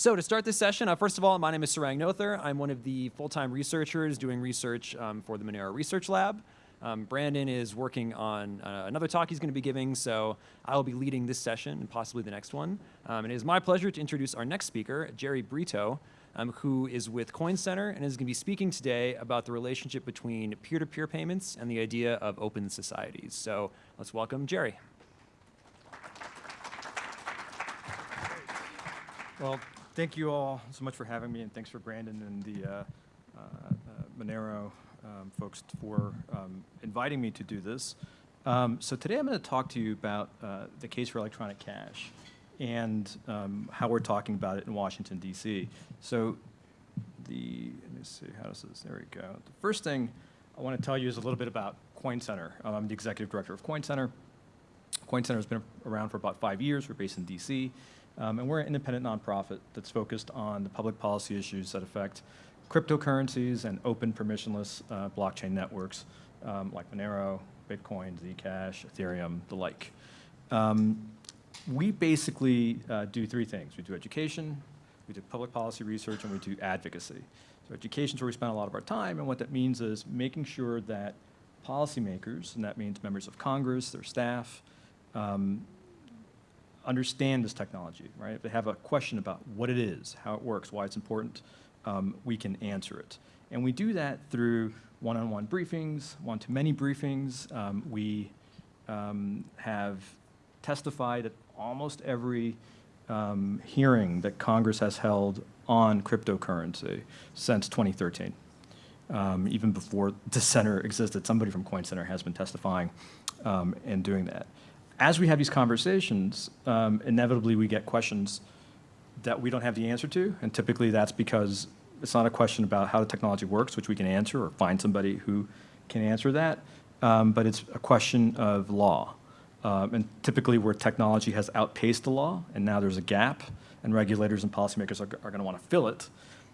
So to start this session, uh, first of all, my name is Sarang Noether. I'm one of the full-time researchers doing research um, for the Monero Research Lab. Um, Brandon is working on uh, another talk he's going to be giving, so I will be leading this session and possibly the next one. Um, and it is my pleasure to introduce our next speaker, Jerry Brito, um, who is with Coin Center and is going to be speaking today about the relationship between peer-to-peer -peer payments and the idea of open societies. So let's welcome Jerry. Well, thank you all so much for having me, and thanks for Brandon and the uh, uh, Monero um, folks for um, inviting me to do this. Um, so today I'm going to talk to you about uh, the case for electronic cash and um, how we're talking about it in Washington, D.C. So the, let me see, how does this, there we go. The first thing I want to tell you is a little bit about Coin Center. Um, I'm the executive director of Coin Center. Coin Center has been around for about five years. We're based in D.C. Um, and we're an independent nonprofit that's focused on the public policy issues that affect cryptocurrencies and open permissionless uh, blockchain networks um, like Monero, Bitcoin, Zcash, Ethereum, the like. Um, we basically uh, do three things. We do education, we do public policy research, and we do advocacy. So education is where we spend a lot of our time, and what that means is making sure that policymakers, and that means members of Congress, their staff, um, understand this technology, right? If they have a question about what it is, how it works, why it's important, um, we can answer it. And we do that through one-on-one -on -one briefings, one-to-many briefings. Um, we um, have testified at almost every um, hearing that Congress has held on cryptocurrency since 2013. Um, even before the center existed, somebody from Coin Center has been testifying um, and doing that as we have these conversations, um, inevitably we get questions that we don't have the answer to, and typically that's because it's not a question about how the technology works, which we can answer, or find somebody who can answer that, um, but it's a question of law. Um, and typically where technology has outpaced the law, and now there's a gap, and regulators and policymakers are, are going to want to fill it.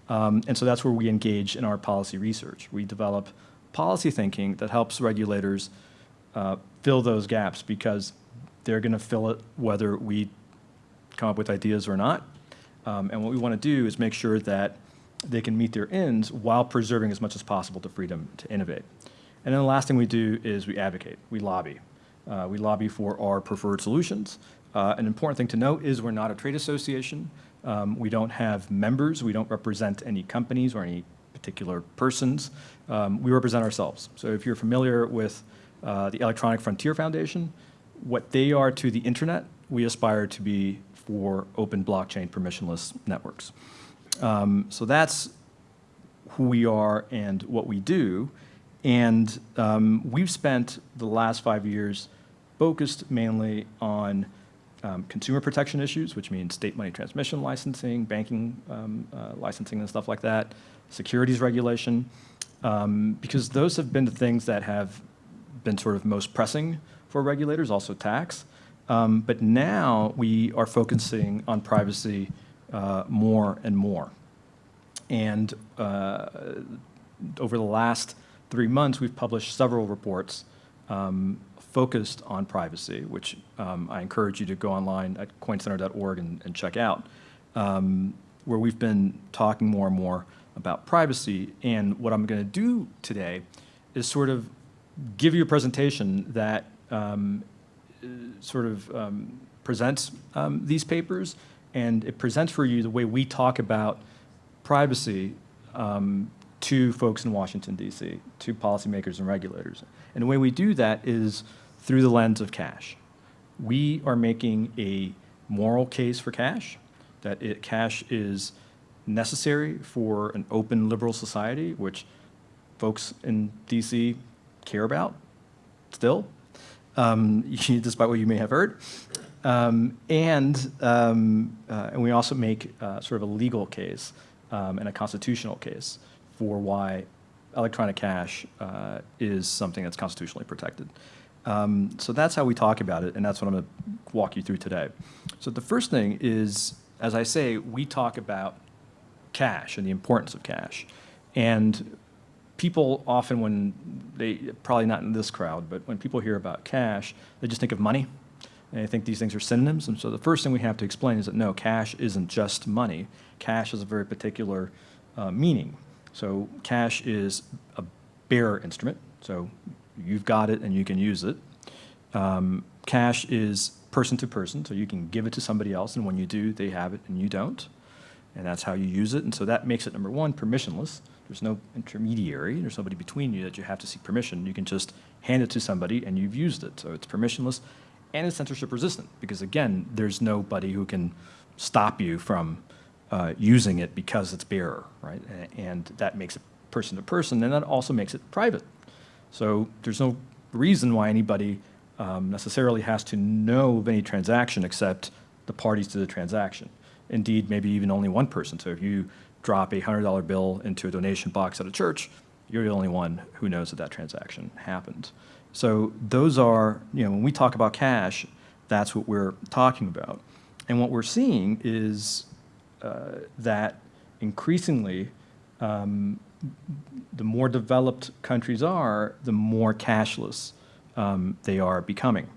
Um, and so that's where we engage in our policy research. We develop policy thinking that helps regulators uh, fill those gaps because they're going to fill it whether we come up with ideas or not. Um, and what we want to do is make sure that they can meet their ends while preserving as much as possible the freedom to innovate. And then the last thing we do is we advocate, we lobby. Uh, we lobby for our preferred solutions. Uh, an important thing to note is we're not a trade association. Um, we don't have members. We don't represent any companies or any particular persons. Um, we represent ourselves. So if you're familiar with uh, the Electronic Frontier Foundation, what they are to the internet, we aspire to be for open blockchain permissionless networks. Um, so that's who we are and what we do. And um, we've spent the last five years focused mainly on um, consumer protection issues, which means state money transmission licensing, banking um, uh, licensing and stuff like that, securities regulation, um, because those have been the things that have been sort of most pressing for regulators, also tax. Um, but now we are focusing on privacy uh, more and more. And uh, over the last three months, we've published several reports um, focused on privacy, which um, I encourage you to go online at coincenter.org and, and, check out, um, where we've been talking more and more about privacy. And what I'm going to do today is sort of give you a presentation that um, sort of um, presents um, these papers, and it presents for you the way we talk about privacy um, to folks in Washington, D.C., to policymakers and regulators. And the way we do that is through the lens of cash. We are making a moral case for cash, that it, cash is necessary for an open liberal society, which folks in DC care about still um, despite what you may have heard. Um, and, um, uh, and we also make uh, sort of a legal case um, and a constitutional case for why electronic cash uh, is something that's constitutionally protected. Um, so that's how we talk about it, and that's what I'm going to walk you through today. So the first thing is, as I say, we talk about cash and the importance of cash. And people often when they, probably not in this crowd, but when people hear about cash, they just think of money. And I think these things are synonyms. And so the first thing we have to explain is that no, cash isn't just money. Cash has a very particular uh, meaning. So cash is a bearer instrument. So you've got it and you can use it. Um, cash is person to person, so you can give it to somebody else, and when you do, they have it and you don't. And that's how you use it. And so that makes it, number one, permissionless. There's no intermediary. There's nobody between you that you have to seek permission. You can just hand it to somebody and you've used it. So it's permissionless and it's censorship resistant because, again, there's nobody who can stop you from uh, using it because it's bearer, right? And that makes it person to person, and that also makes it private. So there's no reason why anybody um, necessarily has to know of any transaction except the parties to the transaction. Indeed, maybe even only one person. So if you drop a $100 bill into a donation box at a church, you're the only one who knows that that transaction happened. So those are, you know, when we talk about cash, that's what we're talking about. And what we're seeing is uh, that increasingly, um, the more developed countries are, the more cashless um, they are becoming.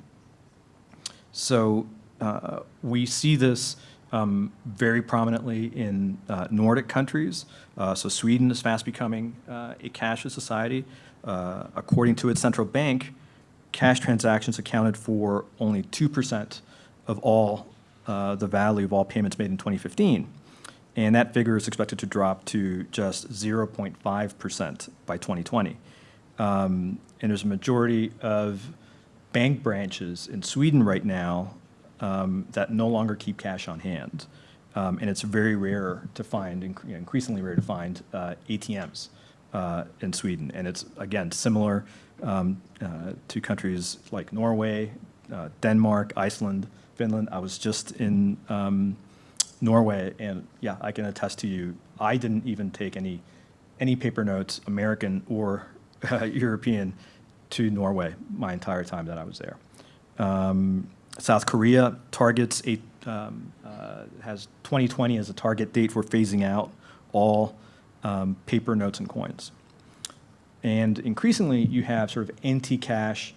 So uh, we see this um, very prominently in uh, Nordic countries. Uh, so Sweden is fast becoming uh, a cashless society. Uh, according to its central bank, cash transactions accounted for only 2% of all uh, the value of all payments made in 2015. And that figure is expected to drop to just 0.5% by 2020. Um, and there's a majority of bank branches in Sweden right now um, that no longer keep cash on hand. Um, and it's very rare to find, inc- increasingly rare to find uh, ATMs uh, in Sweden. And it's, again, similar um, uh, to countries like Norway, uh, Denmark, Iceland, Finland. I was just in um, Norway, and yeah, I can attest to you, I didn't even take any, any paper notes, American or European, to Norway my entire time that I was there. Um, South Korea targets a, um, uh, has 2020 as a target date for phasing out all um, paper notes and coins. And increasingly, you have sort of anti-cash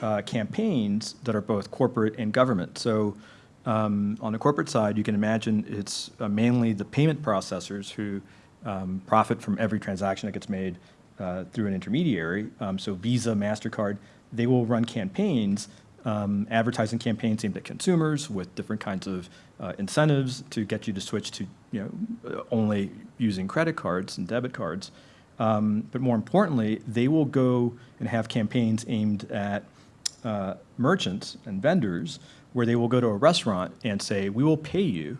uh, campaigns that are both corporate and government. So um, on the corporate side, you can imagine it's uh, mainly the payment processors who um, profit from every transaction that gets made uh, through an intermediary. Um, so Visa, MasterCard, they will run campaigns, um, advertising campaigns aimed at consumers with different kinds of uh, incentives to get you to switch to you know, only using credit cards and debit cards. Um, but more importantly, they will go and have campaigns aimed at uh, merchants and vendors where they will go to a restaurant and say, we will pay you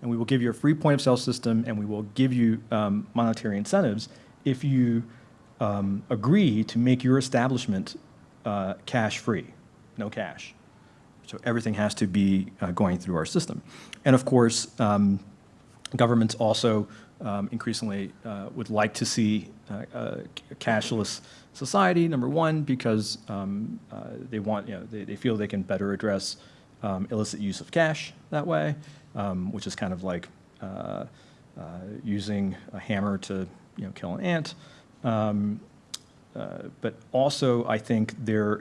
and we will give you a free point of sale system and we will give you um, monetary incentives if you um, agree to make your establishment uh, cash free, no cash. So everything has to be uh, going through our system. And of course, um, governments also um, increasingly uh, would like to see uh, a cashless society, number one, because um, uh, they want, you know, they, they feel they can better address um, illicit use of cash that way, um, which is kind of like uh, uh, using a hammer to, you know, kill an ant. Uh, But also, I think there,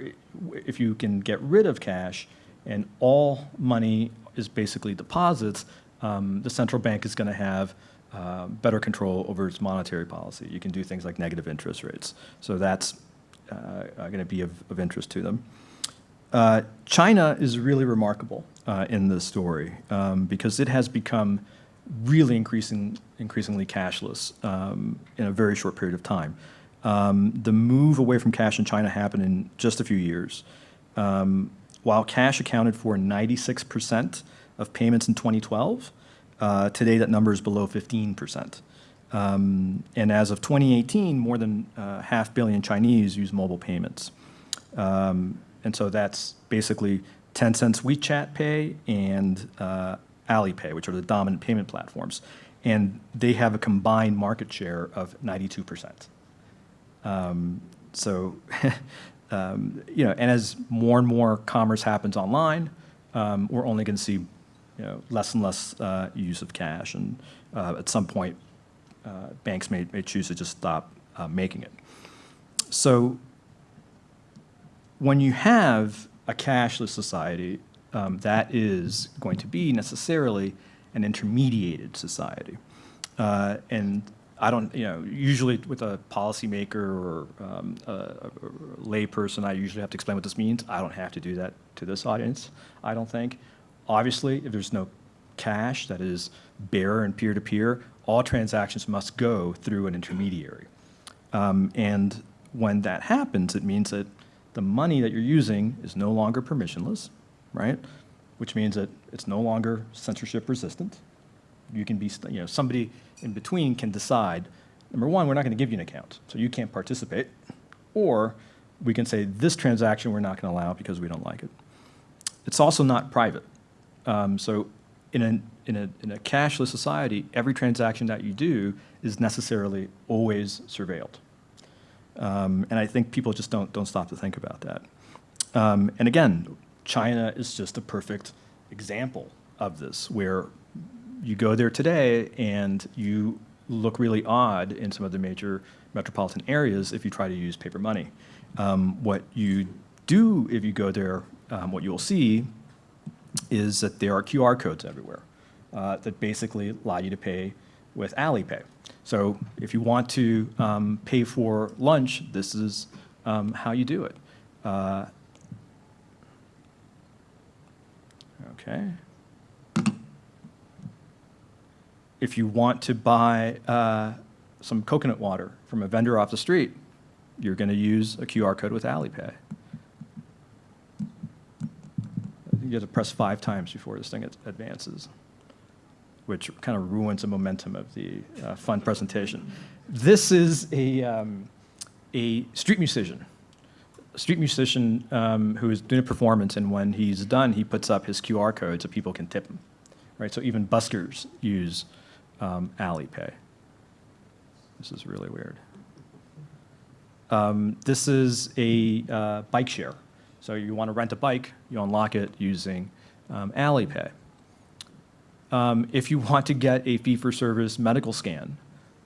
if you can get rid of cash and all money is basically deposits, um, the central bank is going to have uh, better control over its monetary policy. You can do things like negative interest rates. So that's going to be of, of interest to them. Uh, China is really remarkable uh, in this story um, because it has become really increasing, increasingly cashless um, in a very short period of time. Um, the move away from cash in China happened in just a few years. Um, while cash accounted for 96% of payments in 2012, uh, today that number is below 15%. Um, and as of 2018, more than uh, half billion Chinese use mobile payments. Um, and so that's basically Tencent's WeChat Pay and uh, Alipay, which are the dominant payment platforms. And they have a combined market share of 92%. Um, so, um, you know, and as more and more commerce happens online, um, we're only going to see, you know, less and less uh, use of cash. And uh, at some point, uh, banks may, may choose to just stop uh, making it. So when you have a cashless society, um, that is going to be necessarily an intermediated society. Uh, and I don't, you know, usually with a policymaker or um, a, a layperson, I usually have to explain what this means. I don't have to do that to this audience, I don't think. Obviously, if there's no cash that is bearer and peer-to-peer, all transactions must go through an intermediary. Um, and when that happens, it means that the money that you're using is no longer permissionless, right? Which means that it's no longer censorship resistant. You can be, you know, somebody in between can decide, number one, we're not going to give you an account, so you can't participate. Or we can say, this transaction we're not going to allow because we don't like it. It's also not private. Um, so in a, in, a, in a cashless society, every transaction that you do is necessarily always surveilled. Um, and I think people just don't, don't stop to think about that. Um, and again, China is just a perfect example of this, where you go there today and you look really odd in some of the major metropolitan areas if you try to use paper money. Um, what you do if you go there, um, what you'll see is that there are QR codes everywhere uh, that basically allow you to pay with Alipay. So if you want to um, pay for lunch, this is um, how you do it. Uh, okay. If you want to buy uh, some coconut water from a vendor off the street, you're going to use a QR code with Alipay. You have to press five times before this thing advances, which kind of ruins the momentum of the uh, fun presentation. This is a, um, a street musician, a street musician um, who is doing a performance, and when he's done, he puts up his QR code so people can tip him. Right, so even buskers use um, Alipay. This is really weird. Um, this is a uh, bike share. So you want to rent a bike, you unlock it using um, Alipay. Um, if you want to get a fee-for-service medical scan,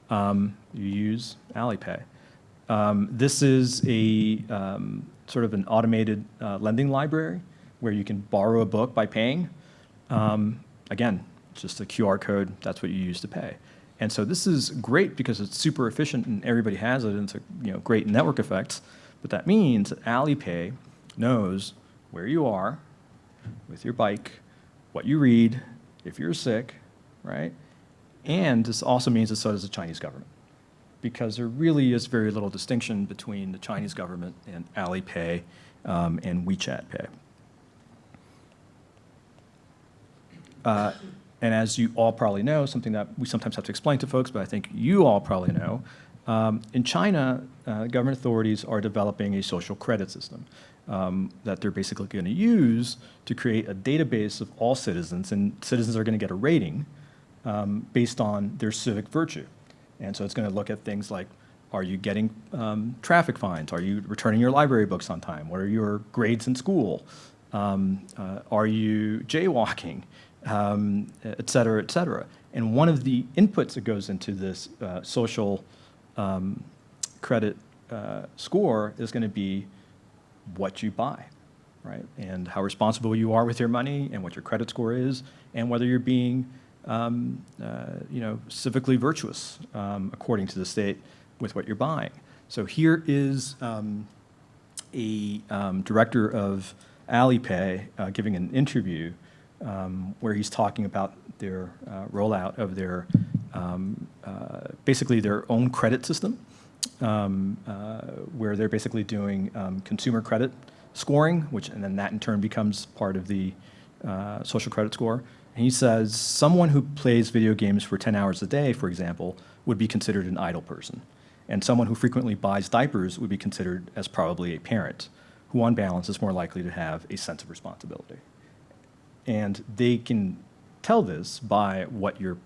um, you use Alipay. Um, this is a um, sort of an automated uh, lending library where you can borrow a book by paying. Again, just a QR code, that's what you use to pay. And so this is great because it's super efficient and everybody has it and it's a you know, great network effect. But that means that Alipay knows where you are with your bike, what you read, if you're sick, right? And this also means that so does the Chinese government. Because there really is very little distinction between the Chinese government and Alipay um, and WeChat Pay. Uh, and as you all probably know, something that we sometimes have to explain to folks, but I think you all probably know, um, in China, uh, government authorities are developing a social credit system um, that they're basically going to use to create a database of all citizens, and citizens are going to get a rating um, based on their civic virtue. And so it's going to look at things like, are you getting um, traffic fines? Are you returning your library books on time? What are your grades in school? Um, uh, are you jaywalking? Um, et cetera, et cetera. And one of the inputs that goes into this uh, social um, credit uh, score is going to be what you buy, right? And how responsible you are with your money and what your credit score is and whether you're being, um, uh, you know, civically virtuous um, according to the state with what you're buying. So here is um, a um, director of Alipay uh, giving an interview um, where he's talking about their uh, rollout of their, um, uh, basically their own credit system um, uh, where they're basically doing um, consumer credit scoring, which and then that in turn becomes part of the uh, social credit score. And he says someone who plays video games for 10 hours a day, for example, would be considered an idle person. And someone who frequently buys diapers would be considered as probably a parent, who on balance is more likely to have a sense of responsibility. And they can tell this by what you're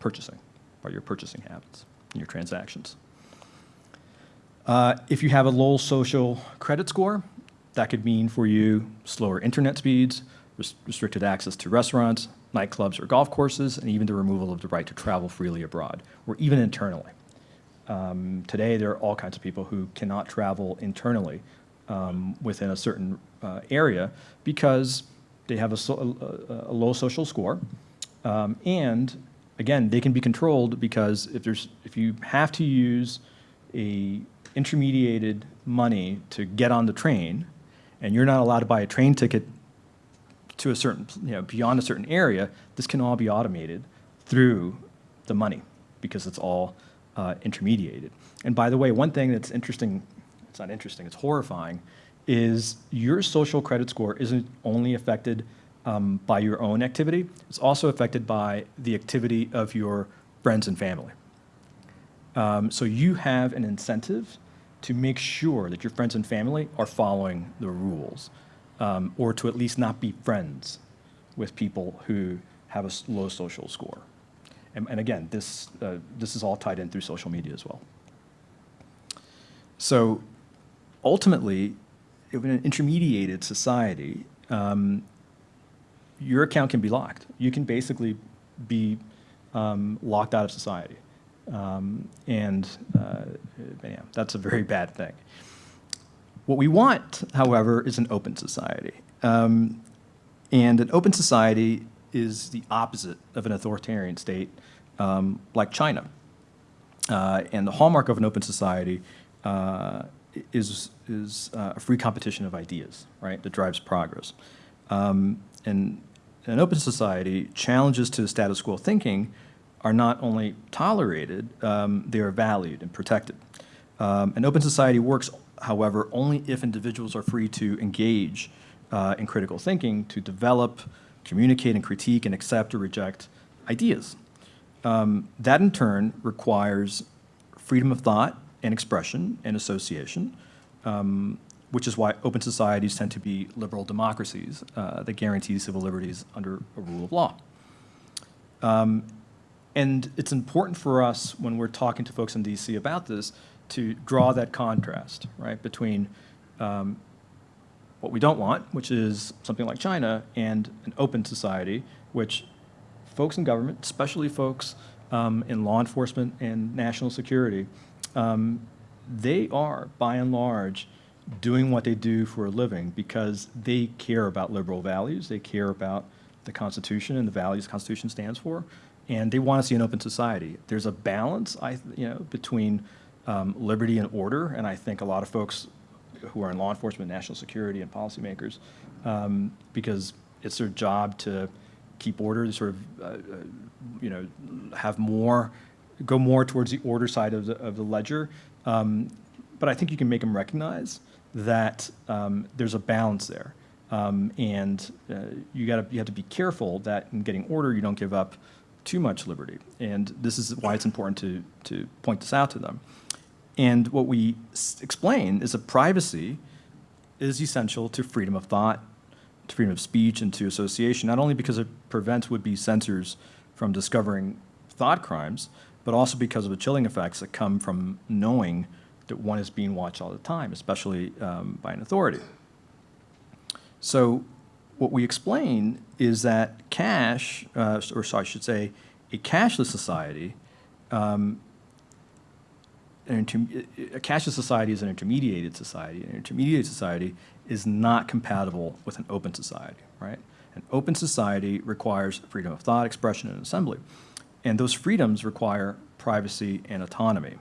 purchasing, by your purchasing habits and your transactions. Uh, if you have a low social credit score, that could mean for you slower internet speeds, res restricted access to restaurants, nightclubs, or golf courses, and even the removal of the right to travel freely abroad, or even internally. Um, today, there are all kinds of people who cannot travel internally um, within a certain uh, area because they have a, so, a, a low social score, um, and again, they can be controlled because if there's if you have to use a intermediated money to get on the train, and you're not allowed to buy a train ticket to a certain you know beyond a certain area, this can all be automated through the money because it's all uh, intermediated. And by the way, one thing that's interesting, it's not interesting, it's horrifying, is your social credit score isn't only affected um, by your own activity, it's also affected by the activity of your friends and family. Um, so you have an incentive to make sure that your friends and family are following the rules, um, or to at least not be friends with people who have a low social score. And, and again, this, uh, this is all tied in through social media as well. So ultimately, in an intermediated society, um, your account can be locked. You can basically be um, locked out of society. Um, and uh, yeah, that's a very bad thing. What we want, however, is an open society. Um, and an open society is the opposite of an authoritarian state um, like China. Uh, and the hallmark of an open society uh, is, is uh, a free competition of ideas, right, that drives progress. Um, and in an open society, challenges to status quo thinking are not only tolerated, um, they are valued and protected. Um, an open society works, however, only if individuals are free to engage uh, in critical thinking, to develop, communicate and critique and accept or reject ideas. Um, that in turn requires freedom of thought and expression and association, um, which is why open societies tend to be liberal democracies uh, that guarantee civil liberties under a rule of law. Um, and it's important for us when we're talking to folks in DC about this to draw that contrast, right, between um, what we don't want, which is something like China, and an open society, which folks in government, especially folks um, in law enforcement and national security, um, they are, by and large, doing what they do for a living because they care about liberal values, they care about the Constitution and the values the Constitution stands for, and they want to see an open society. There's a balance, I, you know, between um, liberty and order, and I think a lot of folks who are in law enforcement, national security, and policymakers, um, because it's their job to keep order, to sort of, uh, uh, you know, have more, go more towards the order side of the, of the ledger. Um, but I think you can make them recognize that um, there's a balance there. Um, and uh, you got to you have to be careful that in getting order you don't give up too much liberty. And this is why it's important to to point this out to them. And what we explain is that privacy is essential to freedom of thought to freedom of speech and to association, not only because it prevents would-be censors from discovering thought crimes, but also because of the chilling effects that come from knowing that one is being watched all the time, especially um, by an authority. So what we explain is that cash, uh, or sorry, I should say, a cashless society, um, a cashless society is an intermediated society. An intermediated society is not compatible with an open society, right? An open society requires freedom of thought, expression, and assembly. And those freedoms require privacy and autonomy.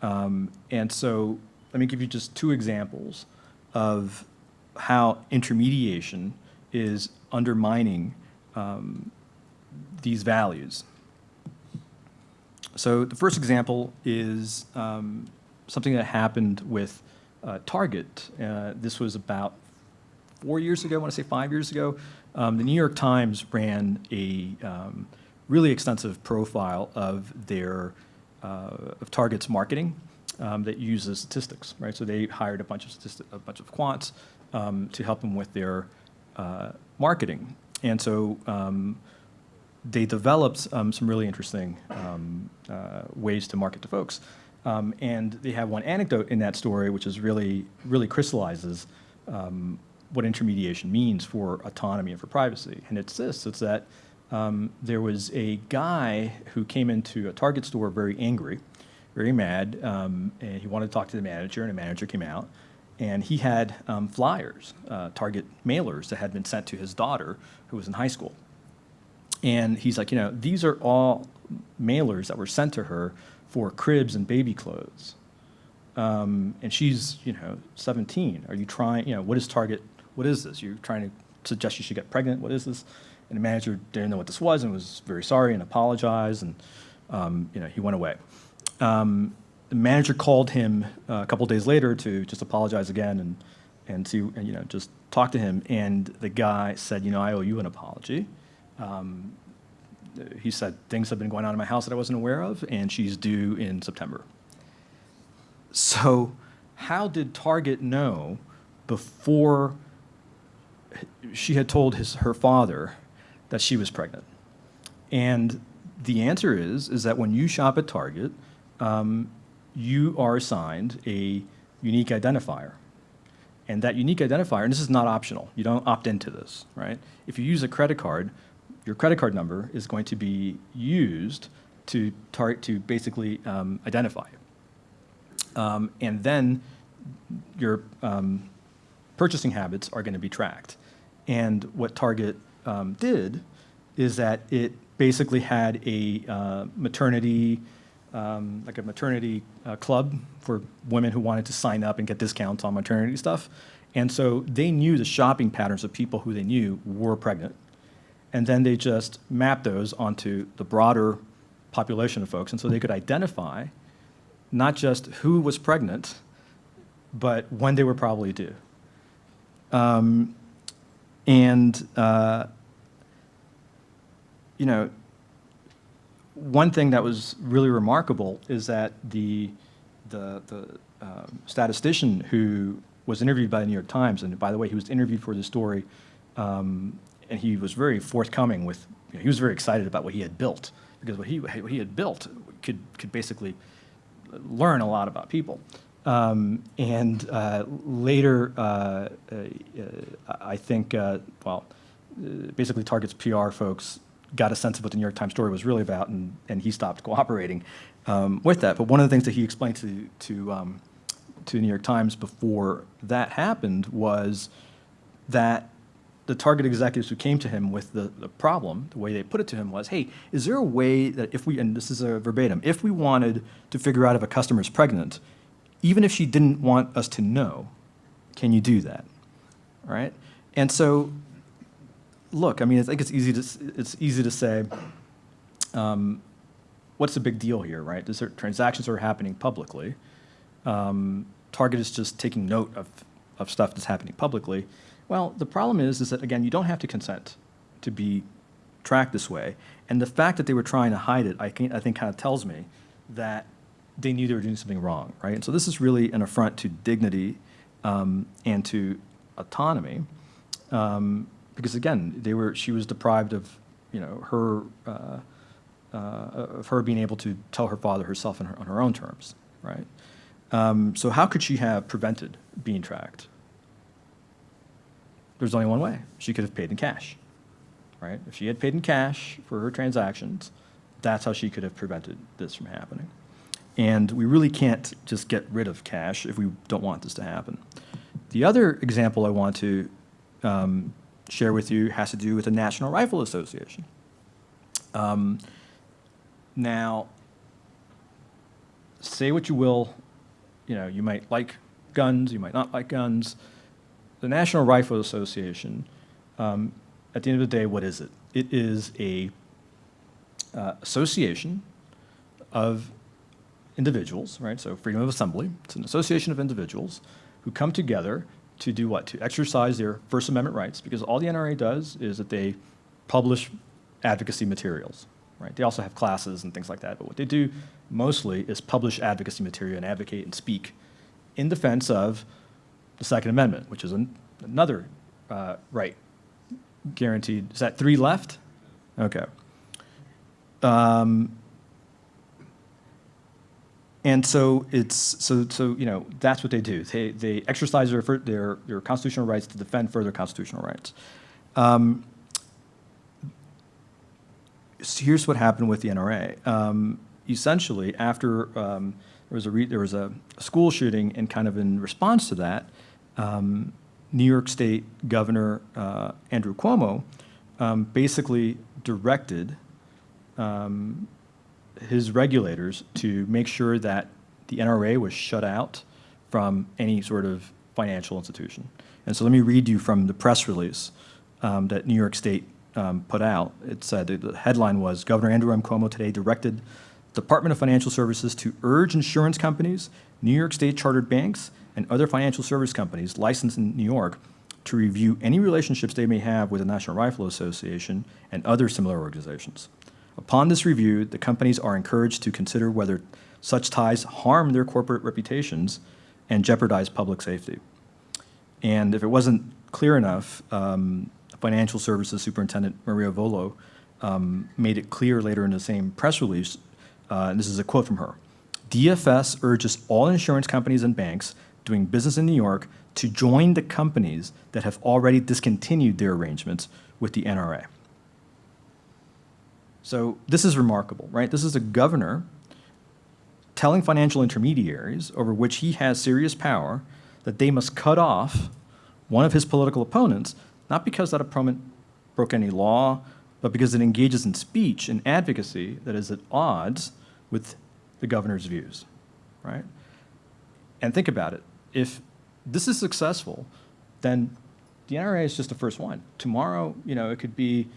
Um, and so let me give you just two examples of how intermediation is undermining um, these values. So the first example is um, something that happened with uh, Target. Uh, this was about four years ago, I want to say five years ago. Um, the New York Times ran a um, really extensive profile of their uh, of Target's marketing um, that uses statistics, right? So they hired a bunch of a bunch of quants um, to help them with their uh, marketing, and so um, they developed um, some really interesting uh, ways to market to folks. Um, and they have one anecdote in that story, which is really, really crystallizes um, what intermediation means for autonomy and for privacy. And it's this, it's that um, there was a guy who came into a Target store very angry, very mad, um, and he wanted to talk to the manager, and the manager came out. and he had um, flyers, uh, Target mailers that had been sent to his daughter who was in high school. And he's like, you know, these are all mailers that were sent to her for cribs and baby clothes. Um, and she's, you know, 17. Are you trying, you know, what is Target, what is this? You're trying to suggest she should get pregnant? What is this? And the manager didn't know what this was and was very sorry and apologized. And, um, you know, he went away. Um, the manager called him uh, a couple days later to just apologize again and, and see, and, you know, just talk to him. And the guy said, you know, I owe you an apology. Um, he said, things have been going on in my house that I wasn't aware of, and she's due in September. So, how did Target know before she had told his, her father that she was pregnant? And the answer is, is that when you shop at Target, um, you are assigned a unique identifier. And that unique identifier, and this is not optional, you don't opt into this, right? If you use a credit card, your credit card number is going to be used to to basically um, identify you. Um, and then your um, purchasing habits are going to be tracked. And what Target um, did is that it basically had a uh, maternity, um, like a maternity uh, club for women who wanted to sign up and get discounts on maternity stuff. And so they knew the shopping patterns of people who they knew were pregnant. And then they just mapped those onto the broader population of folks. And so they could identify not just who was pregnant, but when they were probably due. Um, and, uh, you know, one thing that was really remarkable is that the, the, the um, statistician who was interviewed by the New York Times, and by the way, he was interviewed for the story, um, and he was very forthcoming with, you know, he was very excited about what he had built, because what he, what he had built could, could basically learn a lot about people. Um, and uh, later, uh, uh, I think, uh, well, basically Target's PR folks got a sense of what the New York Times story was really about, and, and he stopped cooperating um, with that. But one of the things that he explained to, to, um, to the New York Times before that happened was that the Target executives who came to him with the, the problem, the way they put it to him was, hey, is there a way that if we, and this is a verbatim, if we wanted to figure out if a customer is pregnant, even if she didn't want us to know, can you do that? Right? And so, look, I mean, I think it's easy to, it's easy to say, um, what's the big deal here, right? These are transactions are happening publicly. Um, Target is just taking note of, of stuff that's happening publicly. Well, the problem is, is that, again, you don't have to consent to be tracked this way. And the fact that they were trying to hide it, I, can, I think, kind of tells me that they knew they were doing something wrong, right? And so this is really an affront to dignity um, and to autonomy, um, because again, they were she was deprived of, you know, her uh, uh, of her being able to tell her father herself her, on her own terms, right? Um, so how could she have prevented being tracked? There's only one way. She could have paid in cash, right? If she had paid in cash for her transactions, that's how she could have prevented this from happening. And we really can't just get rid of cash if we don't want this to happen. The other example I want to um, share with you has to do with the National Rifle Association. Um, now, say what you will, you know, you might like guns, you might not like guns. The National Rifle Association, um, at the end of the day, what is it? It is a uh, association of individuals, right? So freedom of assembly. It's an association of individuals who come together to do what? To exercise their First Amendment rights, because all the NRA does is that they publish advocacy materials, right? They also have classes and things like that, but what they do mostly is publish advocacy material and advocate and speak in defense of the Second Amendment, which is an, another uh, right guaranteed. Is that three left? Okay. Um, and so it's so so you know that's what they do. They they exercise their their their constitutional rights to defend further constitutional rights. Um, so here's what happened with the NRA. Um, essentially, after um, there was a there was a school shooting, and kind of in response to that, um, New York State Governor uh, Andrew Cuomo um, basically directed um, his regulators to make sure that the NRA was shut out from any sort of financial institution. And so let me read you from the press release um, that New York State um, put out. It said, the headline was, Governor Andrew M. Cuomo today directed Department of Financial Services to urge insurance companies, New York State chartered banks, and other financial service companies licensed in New York to review any relationships they may have with the National Rifle Association and other similar organizations. Upon this review, the companies are encouraged to consider whether such ties harm their corporate reputations and jeopardize public safety. And if it wasn't clear enough, um, Financial Services Superintendent Maria Vullo um, made it clear later in the same press release, uh, and this is a quote from her. DFS urges all insurance companies and banks doing business in New York to join the companies that have already discontinued their arrangements with the NRA. So this is remarkable, right? This is a governor telling financial intermediaries over which he has serious power that they must cut off one of his political opponents, not because that opponent broke any law, but because it engages in speech and advocacy that is at odds with the governor's views, right? And think about it. If this is successful, then the NRA is just the first one. Tomorrow, you know, it could be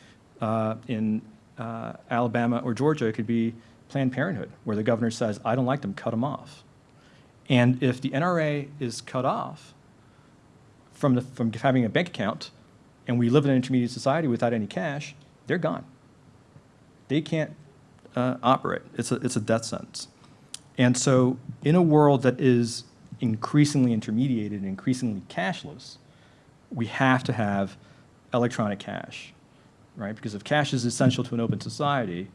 uh, in uh, Alabama or Georgia, it could be Planned Parenthood, where the governor says, I don't like them, cut them off. And if the NRA is cut off from, the, from having a bank account, and we live in an intermediate society without any cash, they're gone. They can't uh, operate. It's a, it's a death sentence. And so in a world that is increasingly intermediated and increasingly cashless, we have to have electronic cash, right? Because if cash is essential to an open society,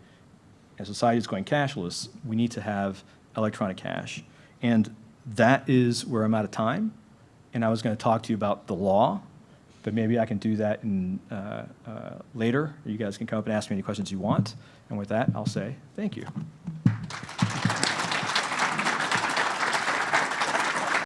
and society is going cashless, we need to have electronic cash. And that is where I'm out of time. And I was going to talk to you about the law, but maybe I can do that in, uh, uh, later. You guys can come up and ask me any questions you want. And with that, I'll say thank you.